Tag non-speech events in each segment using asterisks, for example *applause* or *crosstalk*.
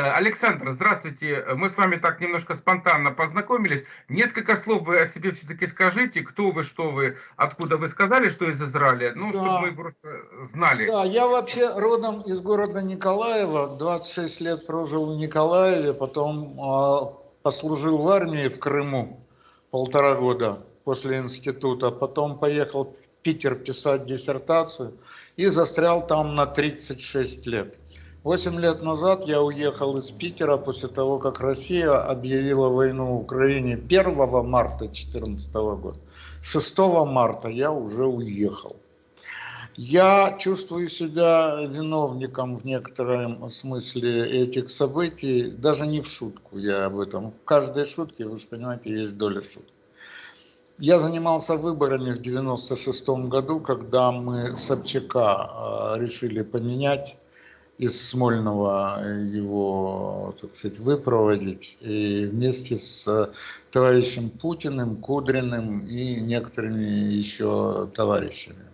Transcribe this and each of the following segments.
Александр, здравствуйте. Мы с вами так немножко спонтанно познакомились. Несколько слов вы о себе все-таки скажите. Кто вы, что вы, откуда вы сказали, что из Израиля? Ну, да. чтобы мы просто знали. Да, я вообще родом из города Николаева. 26 лет прожил в Николаеве, потом э, послужил в армии в Крыму полтора года после института. Потом поехал в Питер писать диссертацию и застрял там на 36 лет. Восемь лет назад я уехал из Питера после того, как Россия объявила войну Украине 1 марта 2014 года. 6 марта я уже уехал. Я чувствую себя виновником в некотором смысле этих событий, даже не в шутку я об этом. В каждой шутке, вы же понимаете, есть доля шутки. Я занимался выборами в 96 году, когда мы Собчака э, решили поменять из Смольного его, так сказать, выпроводить и вместе с товарищем Путиным, Кудриным и некоторыми еще товарищами.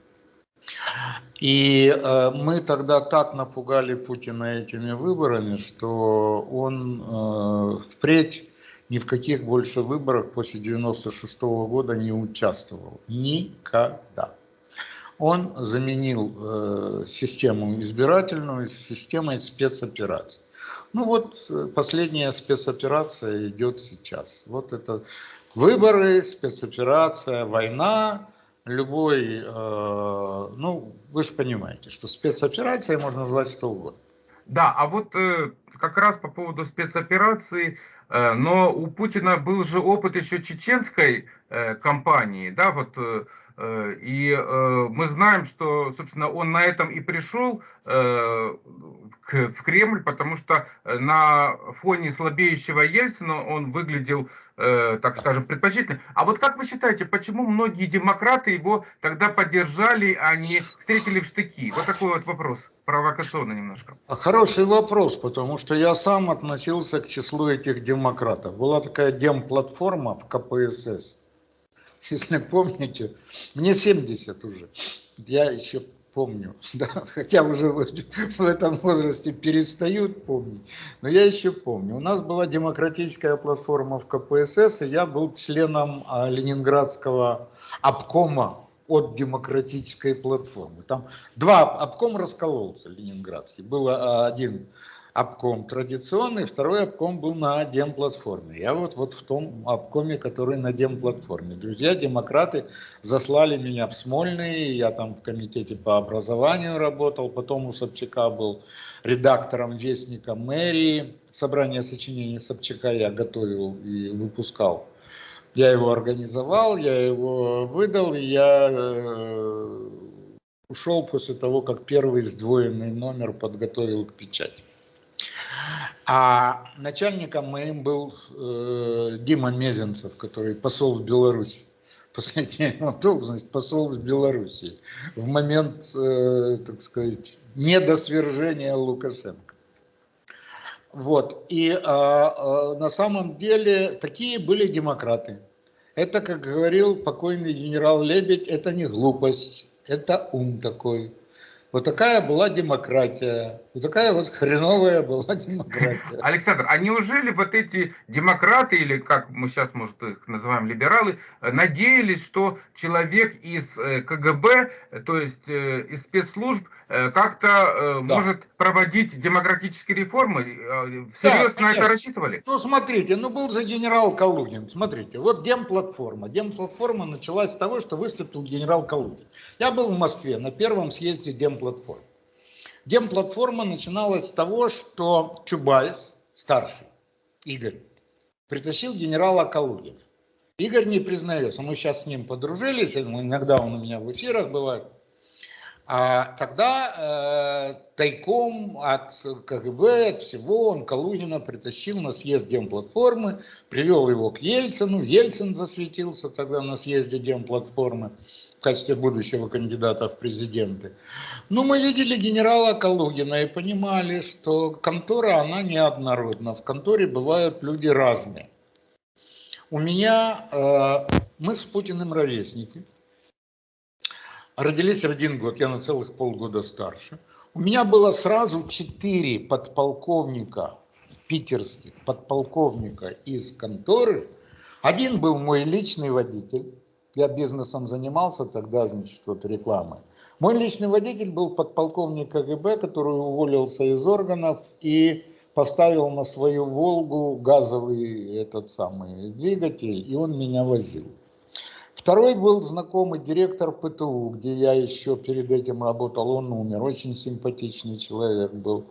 И э, мы тогда так напугали Путина этими выборами, что он э, впредь ни в каких больше выборах после 96 -го года не участвовал. Никогда он заменил э, систему избирательную системой спецопераций. Ну вот э, последняя спецоперация идет сейчас. Вот это выборы, спецоперация, война, любой, э, ну вы же понимаете, что спецоперацией можно назвать что угодно. Да, а вот э, как раз по поводу спецоперации, э, но у Путина был же опыт еще чеченской э, кампании, да, вот Э, и э, мы знаем, что, собственно, он на этом и пришел э, в Кремль, потому что на фоне слабеющего Ельцина он выглядел, так скажем, предпочтительно. А вот как вы считаете, почему многие демократы его тогда поддержали, а не встретили в штыки? Вот такой вот вопрос, провокационный немножко. Хороший вопрос, потому что я сам относился к числу этих демократов. Была такая демплатформа в КПСС *laughs* если помните, мне 70 уже, я еще помню, *laughs* да, хотя уже в, в этом возрасте перестают помнить, но я еще помню. У нас была демократическая платформа в КПСС, и я был членом а, Ленинградского обкома от демократической платформы. Там два обком раскололся ленинградский. Было а, один обком традиционный, второй обком был на демплатформе. Я вот, вот в том обкоме, который на демплатформе. Друзья, демократы заслали меня в Смольный, я там в комитете по образованию работал, потом у Собчака был редактором Вестника мэрии. Собрание сочинений Собчака я готовил и выпускал. Я его организовал, я его выдал, и я э, ушел после того, как первый сдвоенный номер подготовил к печати. А начальником моим был э, Дима Мезенцев, который посол в Беларусь. *laughs* Последняя его должность посол в Беларуси в момент, э, так сказать, недосвержения Лукашенко. Вот. И э, э, на самом деле такие были демократы. Это, как говорил покойный генерал Лебедь, это не глупость, это ум такой. Вот такая была демократия. Вот такая вот хреновая была *laughs* демократия. Александр, а неужели вот эти демократы, или как мы сейчас, может, их называем либералы, надеялись, что человек из э, КГБ, то есть э, из спецслужб, э, как-то да. может проводить демократические реформы? Всерьез да, на это рассчитывали? Ну, смотрите, ну был же генерал Калугин. Смотрите, вот демплатформа. Демплатформа началась с того, что выступил генерал Калугин. Я был в Москве на первом съезде демплатформы. Демплатформа начиналась с того, что Чубайс, старший, Игорь, притащил генерала Калугина. Игорь не признается, мы сейчас с ним подружились, иногда он у меня в эфирах бывает. А тогда э, тайком от КГБ, от всего, он Калугина притащил на съезд Демплатформы, привел его к Ельцину, Ельцин засветился тогда на съезде Демплатформы в качестве будущего кандидата в президенты. Но мы видели генерала Калугина и понимали, что контора, она неоднородна. В конторе бывают люди разные. У меня, э, мы с Путиным ровесники. Родились один год, я на целых полгода старше. У меня было сразу четыре подполковника питерских подполковника из конторы. Один был мой личный водитель. Я бизнесом занимался тогда, значит, вот рекламой. Мой личный водитель был подполковник КГБ, который уволился из органов и поставил на свою «Волгу» газовый этот самый двигатель, и он меня возил. Второй был знакомый директор ПТУ, где я еще перед этим работал, он умер, очень симпатичный человек был.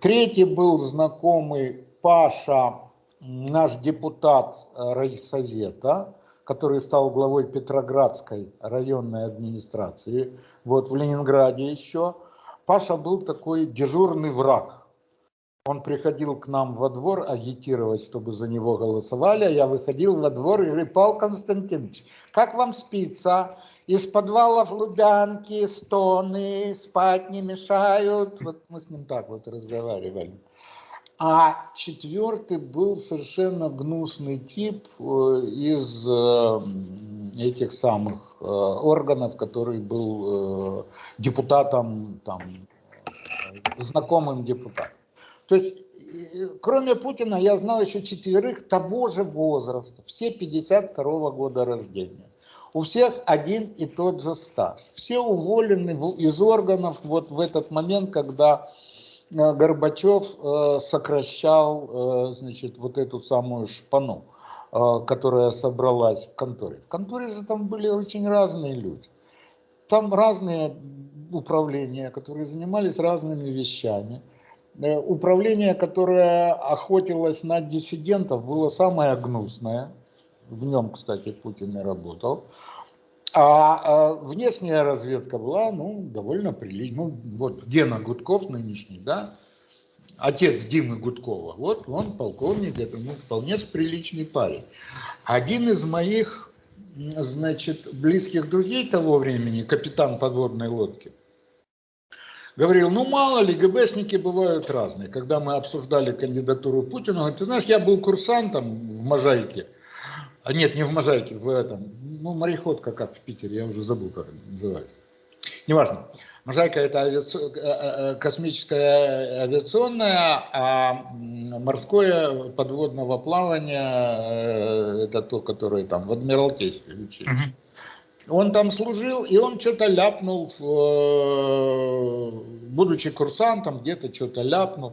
Третий был знакомый Паша, наш депутат райсовета, который стал главой Петроградской районной администрации, вот в Ленинграде еще. Паша был такой дежурный враг он приходил к нам во двор агитировать, чтобы за него голосовали, а я выходил во двор и говорю, Павел Константинович, как вам спится? Из подвалов Лубянки стоны, спать не мешают. Вот мы с ним так вот разговаривали. А четвертый был совершенно гнусный тип э, из э, этих самых э, органов, который был депутатом, там, знакомым депутатом. То есть, кроме Путина, я знал еще четверых того же возраста, все 52 -го года рождения. У всех один и тот же стаж. Все уволены из органов вот в этот момент, когда Горбачев э, сокращал, э, значит, вот эту самую шпану, которая собралась в конторе. В конторе же там были очень разные люди. Там разные управления, которые занимались разными вещами. Э, управление, которое охотилось на диссидентов, было самое гнусное. В нем, кстати, Путин и работал. А, а внешняя разведка была, ну, довольно приличная. Ну, вот Гена Гудков нынешний, да, отец Димы Гудкова, вот он полковник, это ну, вполне приличный парень. Один из моих, значит, близких друзей того времени, капитан подводной лодки, говорил, ну мало ли, ГБшники бывают разные. Когда мы обсуждали кандидатуру Путина, говорит, ты знаешь, я был курсантом в Можайке, а нет, не в Можайке, в этом, ну мореходка как в Питере, я уже забыл, как это называется. Неважно. Можайка это авиаци... Э, э, э, космическая авиационная, а морское подводного плавания это то, которое там в Адмиралтействе учились. Uh -huh. Он там служил, и он что-то ляпнул, будучи курсантом, где-то что-то ляпнул.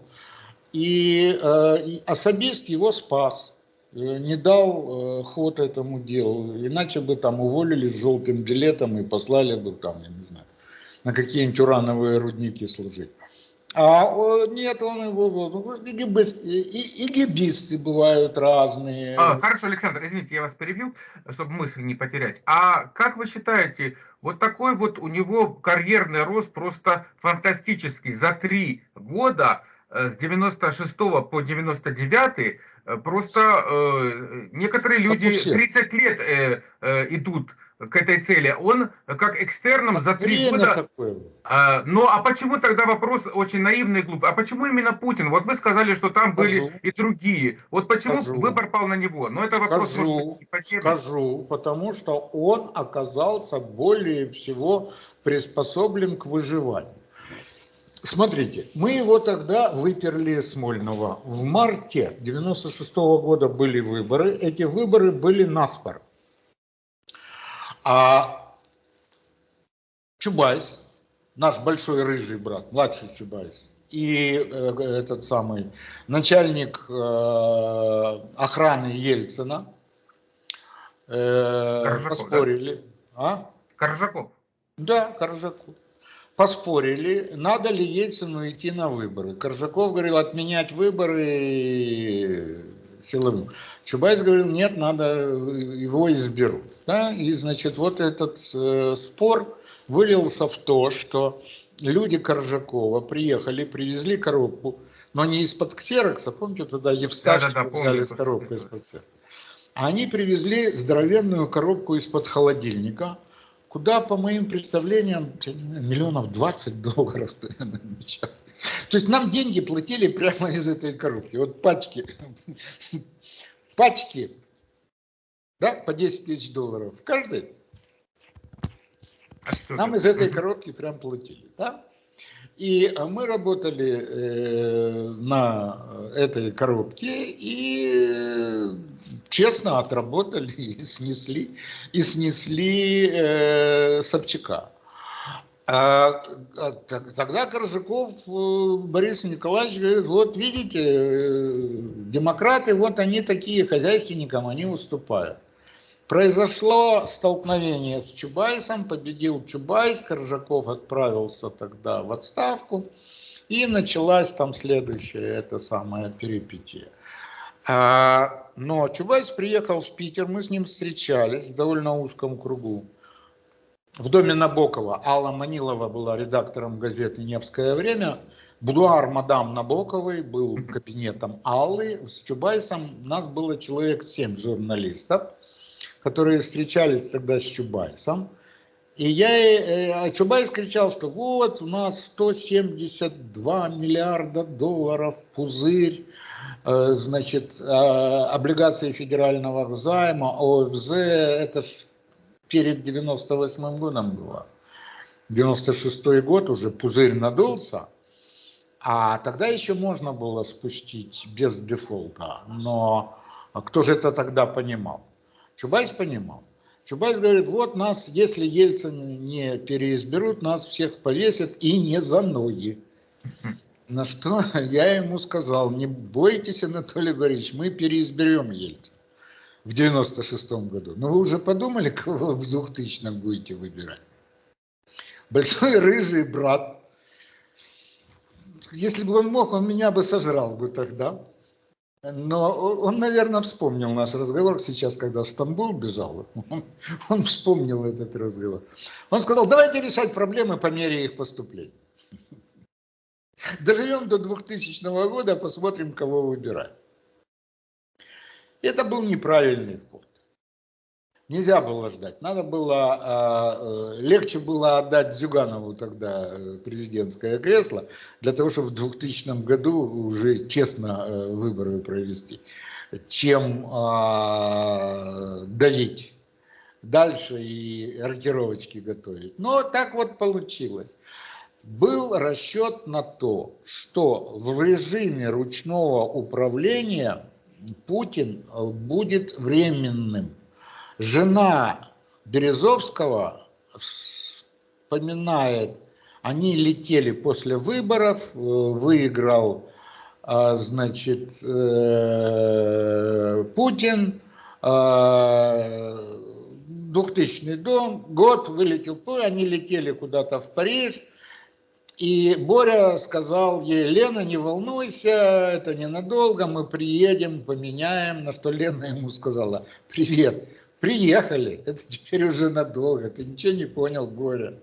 И, и особист его спас, не дал ход этому делу. Иначе бы там уволили с желтым билетом и послали бы там, я не знаю, на какие-нибудь урановые рудники служить. А нет, он его... И гибисты бывают разные. А, хорошо, Александр, извините, я вас перебил, чтобы мысль не потерять. А как вы считаете, вот такой вот у него карьерный рост просто фантастический. За три года, э, с 96 по 99, э, просто э, некоторые люди 30 лет э, э, идут к этой цели, он как экстерном за три года... А, ну а почему тогда вопрос очень наивный и глупый? А почему именно Путин? Вот вы сказали, что там скажу, были и другие. Вот почему скажу, выбор пал на него? Но это вопрос скажу, может, скажу, потому что он оказался более всего приспособлен к выживанию. Смотрите, мы его тогда выперли Смольного. В марте 96 -го года были выборы. Эти выборы были наспор. А Чубайс, наш большой рыжий брат, младший Чубайс, и э, этот самый начальник э, охраны Ельцина э, поспорили. Да? А? Коржаков. Да, Коржаков. Поспорили, надо ли Ельцину идти на выборы. Коржаков говорил отменять выборы силовым. Чубайс говорил, нет, надо, его изберут. Да? И, значит, вот этот э, спор вылился в то, что люди Коржакова приехали, привезли коробку, но не из-под ксерокса, помните, тогда Евсташки да, да, да, взяли коробку из-под ксерокса. Они привезли здоровенную коробку из-под холодильника, куда, по моим представлениям, миллионов 20 долларов. *laughs* То есть нам деньги платили прямо из этой коробки. Вот пачки *laughs* пачки, да, по 10 тысяч долларов, каждый. А Нам из этой *laughs* коробки прям платили, да? И э, мы работали э, на этой коробке и э, честно отработали *laughs* и снесли, и снесли Собчака. А, а, тогда Коржаков Борис Николаевич говорит, вот видите, демократы, вот они такие, хозяйственникам они уступают. Произошло столкновение с Чубайсом, победил Чубайс, Коржаков отправился тогда в отставку, и началась там следующая, это самая перипетия. А, но Чубайс приехал в Питер, мы с ним встречались в довольно узком кругу в доме Набокова. Алла Манилова была редактором газеты «Невское время». Будуар мадам Набоковой был кабинетом Аллы. С Чубайсом нас было человек семь журналистов, которые встречались тогда с Чубайсом. И я, э, а Чубайс кричал, что вот у нас 172 миллиарда долларов, пузырь, э, значит, э, облигации федерального займа, ОФЗ, это ж перед 98 годом было. 96 год уже пузырь надулся, а тогда еще можно было спустить без дефолта. Но кто же это тогда понимал? Чубайс понимал. Чубайс говорит, вот нас, если Ельцин не переизберут, нас всех повесят и не за ноги. На что *laughs* я ему сказал, не бойтесь, Анатолий Борисович, мы переизберем Ельцина в 96-м году. Но вы уже подумали, *laughs* кого в 2000-м будете выбирать? Большой рыжий брат. Если бы он мог, он меня бы сожрал бы тогда. Но он, наверное, вспомнил наш разговор сейчас, когда в Стамбул бежал. Он, *laughs* он вспомнил этот разговор. Он сказал, давайте решать проблемы по мере их поступления. *laughs* Доживем до 2000 года, посмотрим, кого выбирать. Это был неправильный. Нельзя было ждать. Надо было, а, э, легче было отдать Зюганову тогда э, президентское кресло, для того, чтобы в 2000 году уже честно э, выборы провести, чем а, давить дальше и рокировочки готовить. Но так вот получилось. Был расчет на то, что в режиме ручного управления Путин будет временным. Жена Березовского вспоминает, они летели после выборов, э, выиграл, э, значит, Путин, 2000 дом, год вылетел, они летели куда-то в Париж, и Боря сказал ей, Лена, не волнуйся, это ненадолго, мы приедем, поменяем. На что Лена ему сказала, привет, приехали, *laughs* это теперь уже надолго, ты ничего не понял, Боря.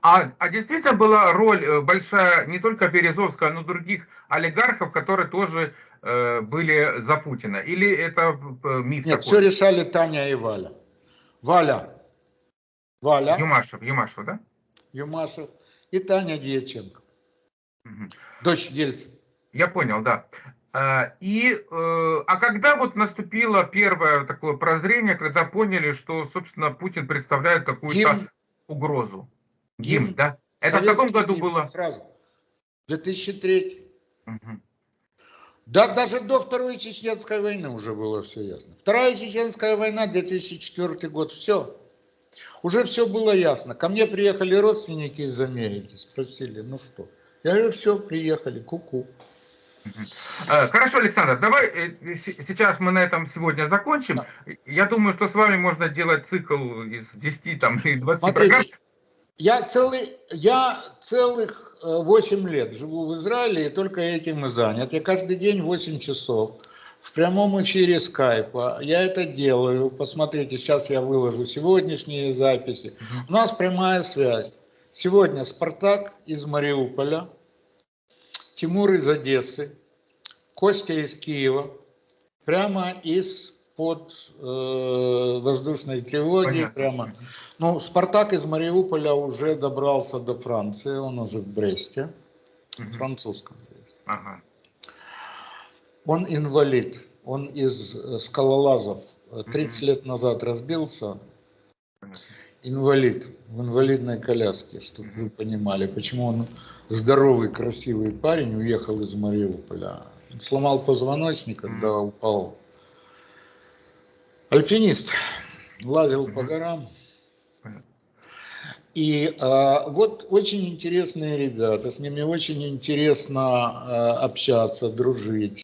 А, а действительно была роль э, большая не только Березовского, но и других олигархов, которые тоже э, были за Путина? Или это э, миф Нет, такой? все решали Таня и Валя. Валя. Валя. Юмашев, Юмашев, да? Юмашев и Таня Дьяченко, угу. дочь Ельцина. Я понял, да. А, и, э, а когда вот наступило первое такое прозрение, когда поняли, что, собственно, Путин представляет какую-то угрозу? Гимн, Гимн, да? Это Советский в каком году гимн, было? Сразу. 2003. Угу. Да, даже до Второй Чеченской войны уже было все ясно. Вторая Чеченская война, 2004 год, все. Уже все было ясно. Ко мне приехали родственники из Америки, спросили, ну что? Я говорю, все, приехали, куку. Э, хорошо, Александр, давай э, сейчас мы на этом сегодня закончим. Да. Я думаю, что с вами можно делать цикл из 10 там, или 20 Смотрите, программ. Я, целый, я целых 8 э, лет живу в Израиле и только этим и занят. Я каждый день 8 часов в прямом эфире скайпа. Я это делаю. Посмотрите, сейчас я выложу сегодняшние записи. У нас прямая связь. Сегодня Спартак из Мариуполя, Тимур из Одессы, Костя из Киева, прямо из под э, воздушной тревоги. Понятно. Прямо. Ну, Спартак из Мариуполя уже добрался до Франции, он уже в Бресте, угу. французском. Ага. Он инвалид, он из э, скалолазов. 30 лет назад разбился. И инвалид в инвалидной коляске, чтобы вы понимали, почему он здоровый, красивый парень уехал из Мариуполя. Сломал позвоночник, когда упал. Альпинист. Лазил по горам. И а, вот очень интересные ребята, с ними очень интересно а, общаться, дружить.